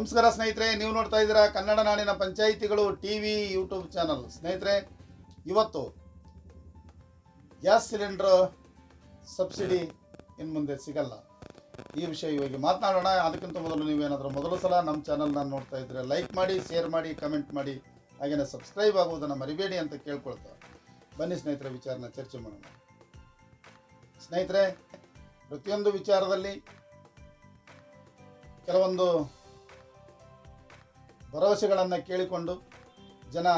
ನಮಸ್ಕಾರ ಸ್ನೇಹಿತರೆ, ನೀವು ನೋಡ್ತಾ ಇದ್ದೀರಾ ಕನ್ನಡ ನಾಡಿನ ಪಂಚಾಯಿತಿಗಳು ಟಿ ವಿ, ಯೂಟ್ಯೂಬ್ ಚಾನಲ್. ಸ್ನೇಹಿತರೆ, ಇವತ್ತು ಗ್ಯಾಸ್ ಸಿಲಿಂಡರ್ ಸಬ್ಸಿಡಿ ಇನ್ನು ಮುಂದೆ ಸಿಗಲ್ಲ. ಈ ವಿಷಯ ಇವಾಗ ಮಾತನಾಡೋಣ. ಅದಕ್ಕಿಂತ ಮೊದಲು ನೀವೇನಾದರೂ ಮೊದಲ ಸಲ ನಮ್ಮ ಚಾನಲ್ನ ನೋಡ್ತಾ ಇದ್ದರೆ ಲೈಕ್ ಮಾಡಿ, ಶೇರ್ ಮಾಡಿ, ಕಮೆಂಟ್ ಮಾಡಿ. ಹಾಗೆಯೇ ಸಬ್ಸ್ಕ್ರೈಬ್ ಆಗುವುದನ್ನು ಮರಿಬೇಡಿ ಅಂತ ಕೇಳ್ಕೊಳ್ತಾ. ಬನ್ನಿ ಸ್ನೇಹಿತರೆ, ವಿಚಾರನ ಚರ್ಚೆ ಮಾಡೋಣ. ಸ್ನೇಹಿತರೆ, ಪ್ರತಿಯೊಂದು ವಿಚಾರದಲ್ಲಿ ಕೆಲವೊಂದು ಭರವಸೆಗಳನ್ನು ಕೇಳಿಕೊಂಡು ಜನ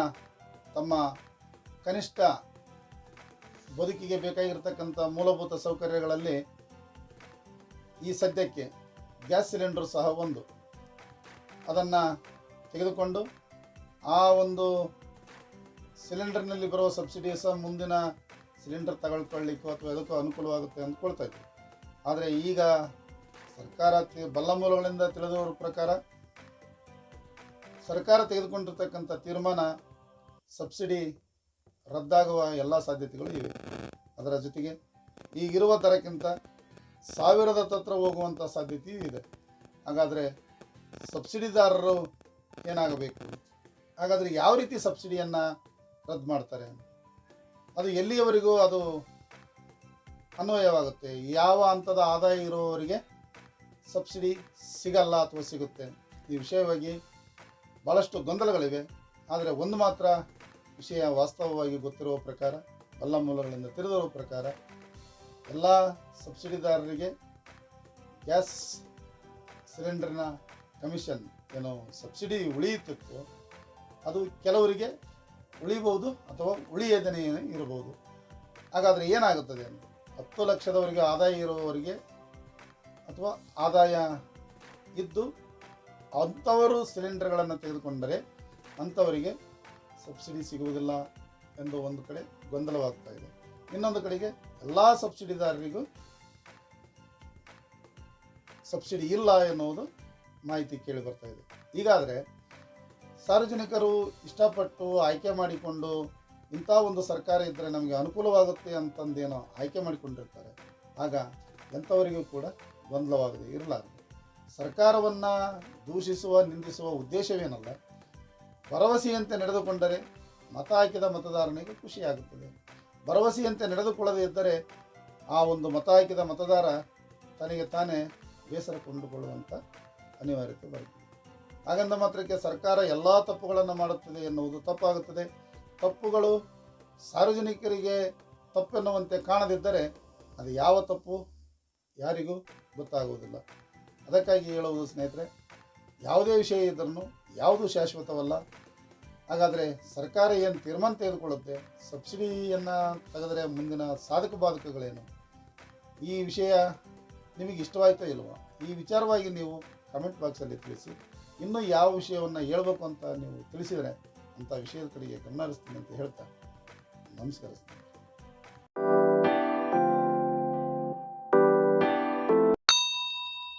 ತಮ್ಮ ಕನಿಷ್ಠ ಬದುಕಿಗೆ ಬೇಕಾಗಿರ್ತಕ್ಕಂಥ ಮೂಲಭೂತ ಸೌಕರ್ಯಗಳಲ್ಲಿ ಈ ಸದ್ಯಕ್ಕೆ ಗ್ಯಾಸ್ ಸಿಲಿಂಡರ್ ಸಹ ಒಂದು. ಅದನ್ನು ತೆಗೆದುಕೊಂಡು ಆ ಒಂದು ಸಿಲಿಂಡರ್ನಲ್ಲಿ ಬರುವ ಸಬ್ಸಿಡಿ ಸಹ ಮುಂದಿನ ಸಿಲಿಂಡರ್ ತಗೊಳ್ಕೊಳ್ಳಿಕ್ಕೋ ಅಥವಾ ಅದಕ್ಕೂ ಅನುಕೂಲವಾಗುತ್ತೆ ಅಂದ್ಕೊಳ್ತಾ ಇದ್ವಿ. ಆದರೆ ಈಗ ಸರ್ಕಾರ ಬಲ್ಲ ಮೂಲಗಳಿಂದ ತಿಳಿದವರ ಪ್ರಕಾರ ಸರ್ಕಾರ ತೆಗೆದುಕೊಂಡಿರ್ತಕ್ಕಂಥ ತೀರ್ಮಾನ, ಸಬ್ಸಿಡಿ ರದ್ದಾಗುವ ಎಲ್ಲ ಸಾಧ್ಯತೆಗಳು ಇವೆ. ಅದರ ಜೊತೆಗೆ ಈಗಿರುವ ದರಕ್ಕಿಂತ ಸಾವಿರದ ತತ್ರ ಹೋಗುವಂಥ ಸಾಧ್ಯತೆಯೂ ಇದೆ. ಹಾಗಾದರೆ ಸಬ್ಸಿಡಿದಾರರು ಏನಾಗಬೇಕು? ಹಾಗಾದರೆ ಯಾವ ರೀತಿ ಸಬ್ಸಿಡಿಯನ್ನು ರದ್ದು ಮಾಡ್ತಾರೆ? ಅದು ಎಲ್ಲಿಯವರೆಗೂ ಅದು ಅನ್ವಯವಾಗುತ್ತೆ? ಯಾವ ಹಂತದ ಆದಾಯ ಇರುವವರಿಗೆ ಸಬ್ಸಿಡಿ ಸಿಗಲ್ಲ ಅಥವಾ ಸಿಗುತ್ತೆ? ಈ ವಿಷಯವಾಗಿ ಭಾಳಷ್ಟು ಗೊಂದಲಗಳಿವೆ. ಆದರೆ ಒಂದು ಮಾತ್ರ ವಿಷಯ ವಾಸ್ತವವಾಗಿ ಗೊತ್ತಿರುವ ಪ್ರಕಾರ ಎಲ್ಲ ಮೂಲಗಳಿಂದ ತಿಳಿದಿರುವ ಪ್ರಕಾರ, ಎಲ್ಲ ಸಬ್ಸಿಡಿದಾರರಿಗೆ ಗ್ಯಾಸ್ ಸಿಲಿಂಡರ್ನ ಕಮಿಷನ್ ಏನು ಸಬ್ಸಿಡಿ ಉಳಿಯುತ್ತಿತ್ತು. ಅದು ಕೆಲವರಿಗೆ ಉಳಿಬಹುದು ಅಥವಾ ಉಳಿಯೋದನೆ ಇರಬಹುದು. ಹಾಗಾದರೆ ಏನಾಗುತ್ತದೆ ಅಂತ? ಹತ್ತು ಲಕ್ಷದವರೆಗೆ ಆದಾಯ ಇರುವವರಿಗೆ ಅಥವಾ ಆದಾಯ ಇದ್ದು ಅಂಥವರು ಸಿಲಿಂಡರ್ಗಳನ್ನು ತೆಗೆದುಕೊಂಡರೆ ಅಂಥವರಿಗೆ ಸಬ್ಸಿಡಿ ಸಿಗುವುದಿಲ್ಲ ಎಂದು ಒಂದು ಕಡೆ ಗೊಂದಲವಾಗ್ತಾ ಇದೆ. ಇನ್ನೊಂದು ಕಡೆಗೆ ಎಲ್ಲ ಸಬ್ಸಿಡಿದಾರರಿಗೂ ಸಬ್ಸಿಡಿ ಇಲ್ಲ ಎನ್ನುವುದು ಮಾಹಿತಿ ಕೇಳಿ ಬರ್ತಾ ಇದೆ. ಹೀಗಾದರೆ ಸಾರ್ವಜನಿಕರು ಇಷ್ಟಪಟ್ಟು ಆಯ್ಕೆ ಮಾಡಿಕೊಂಡು ಇಂಥ ಒಂದು ಸರ್ಕಾರ ಇದ್ದರೆ ನಮಗೆ ಅನುಕೂಲವಾಗುತ್ತೆ ಅಂತಂದೇನೋ ಆಯ್ಕೆ ಮಾಡಿಕೊಂಡಿರ್ತಾರೆ. ಆಗ ಎಂಥವರಿಗೂ ಕೂಡ ಗೊಂದಲವಾಗದೆ ಇರಲಾರದು. ಸರ್ಕಾರವನ್ನು ದೂಷಿಸುವ, ನಿಂದಿಸುವ ಉದ್ದೇಶವೇನಲ್ಲ. ಭರವಸೆಯಂತೆ ನಡೆದುಕೊಂಡರೆ ಮತ ಹಾಕಿದ ಮತದಾರನಿಗೆ ಖುಷಿಯಾಗುತ್ತದೆ. ಭರವಸೆಯಂತೆ ನಡೆದುಕೊಳ್ಳದೇ ಇದ್ದರೆ ಆ ಒಂದು ಮತ ಹಾಕಿದ ಮತದಾರ ತನಗೆ ತಾನೇ ಬೇಸರ ಕೊಂಡುಕೊಳ್ಳುವಂಥ ಅನಿವಾರ್ಯತೆ ಬರುತ್ತದೆ. ಹಾಗಂದ ಮಾತ್ರಕ್ಕೆ ಸರ್ಕಾರ ಎಲ್ಲ ತಪ್ಪುಗಳನ್ನು ಮಾಡುತ್ತದೆ ಎನ್ನುವುದು ತಪ್ಪಾಗುತ್ತದೆ. ತಪ್ಪುಗಳು ಸಾರ್ವಜನಿಕರಿಗೆ ತಪ್ಪೆನ್ನುವಂತೆ ಕಾಣದಿದ್ದರೆ ಅದು ಯಾವ ತಪ್ಪು? ಯಾರಿಗೂ ಗೊತ್ತಾಗುವುದಿಲ್ಲ. ಅದಕ್ಕಾಗಿ ಹೇಳುವುದು ಸ್ನೇಹಿತರೆ, ಯಾವುದೇ ವಿಷಯ ಇದ್ರೂ ಯಾವುದು ಶಾಶ್ವತವಲ್ಲ. ಹಾಗಾದರೆ ಸರ್ಕಾರ ಏನು ತೀರ್ಮಾನ ತೆಗೆದುಕೊಳ್ಳುತ್ತೆ, ಸಬ್ಸಿಡಿಯನ್ನು ತೆಗೆದರೆ ಮುಂದಿನ ಸಾಧಕ ಬಾಧಕಗಳೇನು? ಈ ವಿಷಯ ನಿಮಗೆ ಇಷ್ಟವಾಯ್ತಾ ಇಲ್ವೋ? ಈ ವಿಚಾರವಾಗಿ ನೀವು ಕಮೆಂಟ್ ಬಾಕ್ಸಲ್ಲಿ ತಿಳಿಸಿ, ಇನ್ನೂ ಯಾವ ವಿಷಯವನ್ನು ಹೇಳಬೇಕು ಅಂತ ನೀವು ತಿಳಿಸಿದರೆ ಅಂಥ ವಿಷಯದ ಕಡೆಗೆ ಗಮನ ಹರಿಸ್ತೀನಿ ಅಂತ ಹೇಳ್ತಾ, ನಮಸ್ಕಾರ ಸ್ನೇಹಿತರೆ.